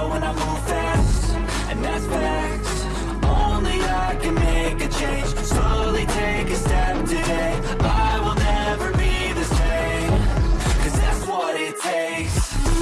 slow and I move fast And that's facts Only I can make a change. Slowly take a step today. I will never be the same Cause that's what it takes.